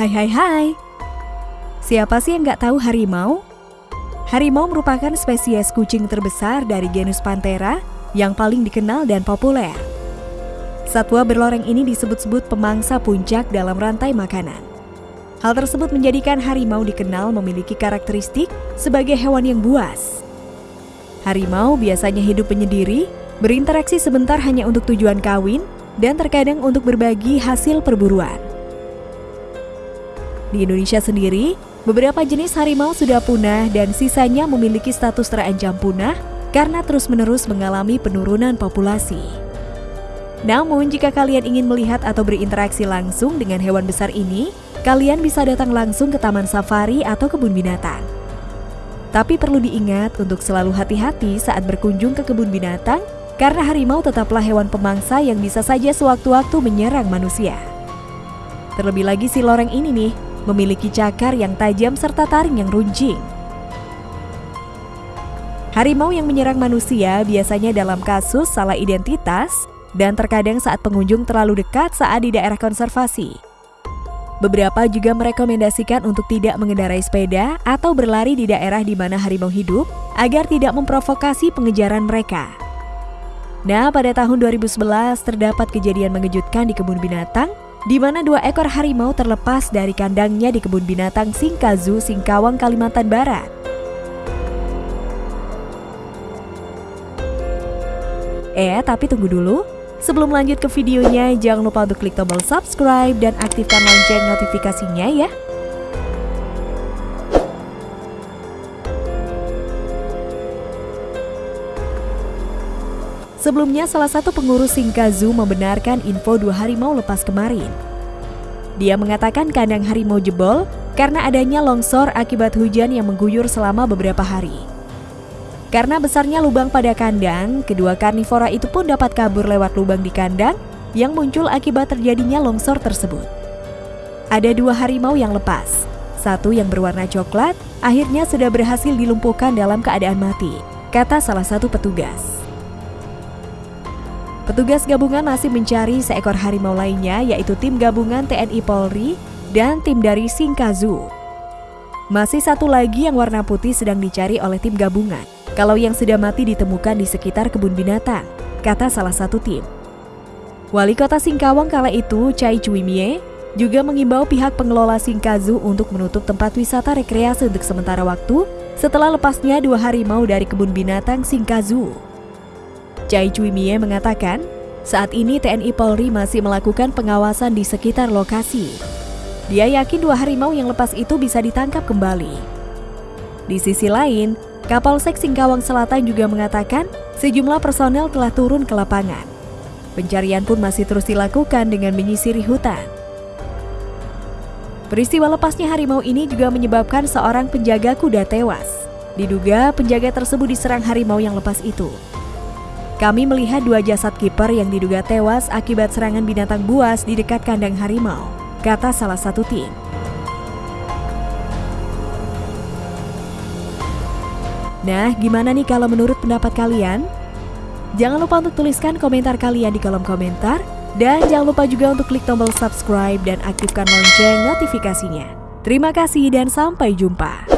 Hai hai hai Siapa sih yang nggak tahu harimau? Harimau merupakan spesies kucing terbesar dari genus Panthera yang paling dikenal dan populer. Satwa berloreng ini disebut-sebut pemangsa puncak dalam rantai makanan. Hal tersebut menjadikan harimau dikenal memiliki karakteristik sebagai hewan yang buas. Harimau biasanya hidup menyendiri, berinteraksi sebentar hanya untuk tujuan kawin, dan terkadang untuk berbagi hasil perburuan. Di Indonesia sendiri, beberapa jenis harimau sudah punah dan sisanya memiliki status terancam punah karena terus-menerus mengalami penurunan populasi. Namun, jika kalian ingin melihat atau berinteraksi langsung dengan hewan besar ini, kalian bisa datang langsung ke taman safari atau kebun binatang. Tapi perlu diingat untuk selalu hati-hati saat berkunjung ke kebun binatang karena harimau tetaplah hewan pemangsa yang bisa saja sewaktu-waktu menyerang manusia. Terlebih lagi si loreng ini nih, memiliki cakar yang tajam serta taring yang runcing. Harimau yang menyerang manusia biasanya dalam kasus salah identitas dan terkadang saat pengunjung terlalu dekat saat di daerah konservasi. Beberapa juga merekomendasikan untuk tidak mengendarai sepeda atau berlari di daerah di mana harimau hidup agar tidak memprovokasi pengejaran mereka. Nah, pada tahun 2011 terdapat kejadian mengejutkan di kebun binatang di mana dua ekor harimau terlepas dari kandangnya di kebun binatang Singkazu, Singkawang, Kalimantan Barat. Eh, tapi tunggu dulu. Sebelum lanjut ke videonya, jangan lupa untuk klik tombol subscribe dan aktifkan lonceng notifikasinya ya. Sebelumnya, salah satu pengurus Singkazu membenarkan info dua harimau lepas kemarin. Dia mengatakan kandang harimau jebol karena adanya longsor akibat hujan yang mengguyur selama beberapa hari. Karena besarnya lubang pada kandang, kedua karnivora itu pun dapat kabur lewat lubang di kandang yang muncul akibat terjadinya longsor tersebut. Ada dua harimau yang lepas, satu yang berwarna coklat akhirnya sudah berhasil dilumpuhkan dalam keadaan mati, kata salah satu petugas. Petugas gabungan masih mencari seekor harimau lainnya yaitu tim gabungan TNI Polri dan tim dari Singkazu. Masih satu lagi yang warna putih sedang dicari oleh tim gabungan. Kalau yang sudah mati ditemukan di sekitar kebun binatang, kata salah satu tim. Wali kota Singkawang kala itu, Chai Chuimie, juga mengimbau pihak pengelola Singkazu untuk menutup tempat wisata rekreasi untuk sementara waktu setelah lepasnya dua harimau dari kebun binatang Singkazu. Chai Cui Mie mengatakan, saat ini TNI Polri masih melakukan pengawasan di sekitar lokasi. Dia yakin dua harimau yang lepas itu bisa ditangkap kembali. Di sisi lain, Kapolsek Singkawang Selatan juga mengatakan sejumlah personel telah turun ke lapangan. Pencarian pun masih terus dilakukan dengan menyisiri hutan. Peristiwa lepasnya harimau ini juga menyebabkan seorang penjaga kuda tewas. Diduga penjaga tersebut diserang harimau yang lepas itu. Kami melihat dua jasad kiper yang diduga tewas akibat serangan binatang buas di dekat kandang harimau, kata salah satu tim. Nah, gimana nih kalau menurut pendapat kalian? Jangan lupa untuk tuliskan komentar kalian di kolom komentar. Dan jangan lupa juga untuk klik tombol subscribe dan aktifkan lonceng notifikasinya. Terima kasih dan sampai jumpa.